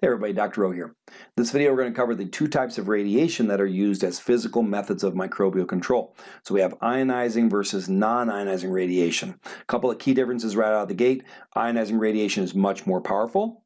Hey everybody, Dr. O here. This video we're going to cover the two types of radiation that are used as physical methods of microbial control. So we have ionizing versus non-ionizing radiation. A couple of key differences right out of the gate. Ionizing radiation is much more powerful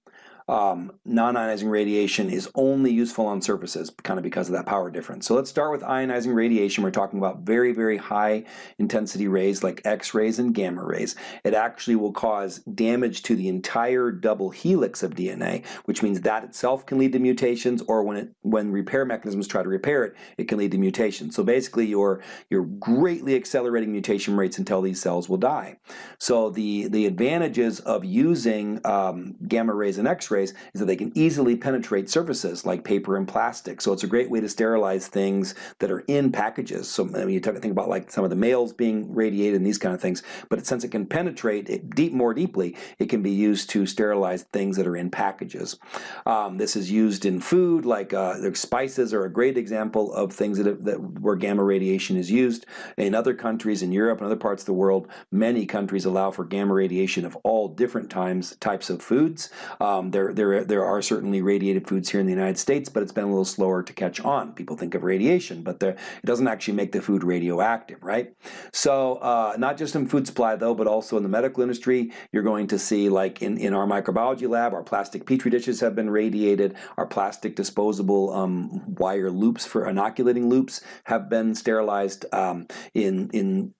um, non-ionizing radiation is only useful on surfaces, kind of because of that power difference. So let's start with ionizing radiation. We're talking about very, very high intensity rays like X-rays and gamma rays. It actually will cause damage to the entire double helix of DNA, which means that itself can lead to mutations, or when it when repair mechanisms try to repair it, it can lead to mutations. So basically, you're you're greatly accelerating mutation rates until these cells will die. So the the advantages of using um, gamma rays and X-rays is that they can easily penetrate surfaces like paper and plastic. So it's a great way to sterilize things that are in packages. So I mean, you think about like some of the mails being radiated and these kind of things, but since it can penetrate it deep more deeply, it can be used to sterilize things that are in packages. Um, this is used in food, like uh, spices are a great example of things that, that where gamma radiation is used. In other countries, in Europe and other parts of the world, many countries allow for gamma radiation of all different times types of foods. Um, there, there, there are certainly radiated foods here in the United States, but it's been a little slower to catch on. People think of radiation, but there, it doesn't actually make the food radioactive, right? So uh, not just in food supply though, but also in the medical industry, you're going to see like in, in our microbiology lab, our plastic petri dishes have been radiated, our plastic disposable um, wire loops for inoculating loops have been sterilized um, in, in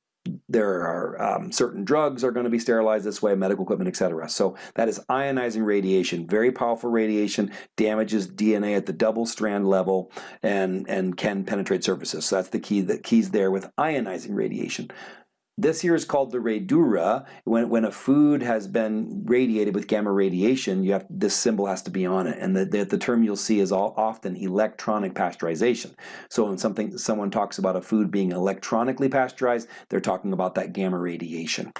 there are um, certain drugs are going to be sterilized this way, medical equipment, etc. So that is ionizing radiation, very powerful radiation, damages DNA at the double strand level and, and can penetrate surfaces. So that's the key, the keys there with ionizing radiation. This here is called the radura. When, when a food has been radiated with gamma radiation, you have this symbol has to be on it. And the, the, the term you'll see is all, often electronic pasteurization. So when something someone talks about a food being electronically pasteurized, they're talking about that gamma radiation.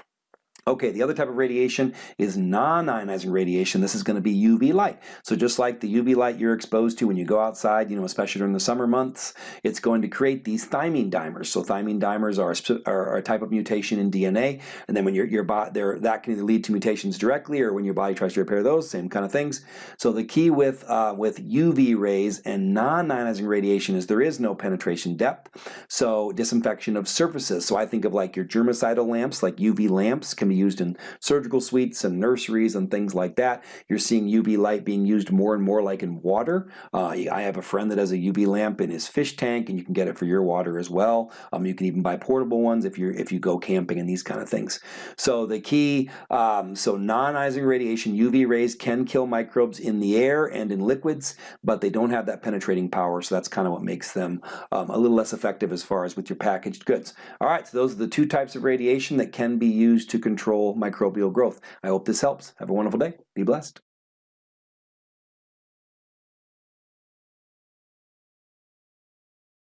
Okay, the other type of radiation is non-ionizing radiation. This is going to be UV light. So just like the UV light you're exposed to when you go outside, you know, especially during the summer months, it's going to create these thymine dimers. So thymine dimers are, are, a type of mutation in DNA, and then when your your body there, that can either lead to mutations directly, or when your body tries to repair those, same kind of things. So the key with uh, with UV rays and non-ionizing radiation is there is no penetration depth. So disinfection of surfaces. So I think of like your germicidal lamps, like UV lamps, can be used in surgical suites and nurseries and things like that. You're seeing UV light being used more and more like in water. Uh, I have a friend that has a UV lamp in his fish tank and you can get it for your water as well. Um, you can even buy portable ones if, you're, if you go camping and these kind of things. So the key, um, so non-ionizing radiation, UV rays can kill microbes in the air and in liquids, but they don't have that penetrating power, so that's kind of what makes them um, a little less effective as far as with your packaged goods. All right, so those are the two types of radiation that can be used to control control microbial growth. I hope this helps. Have a wonderful day. Be blessed.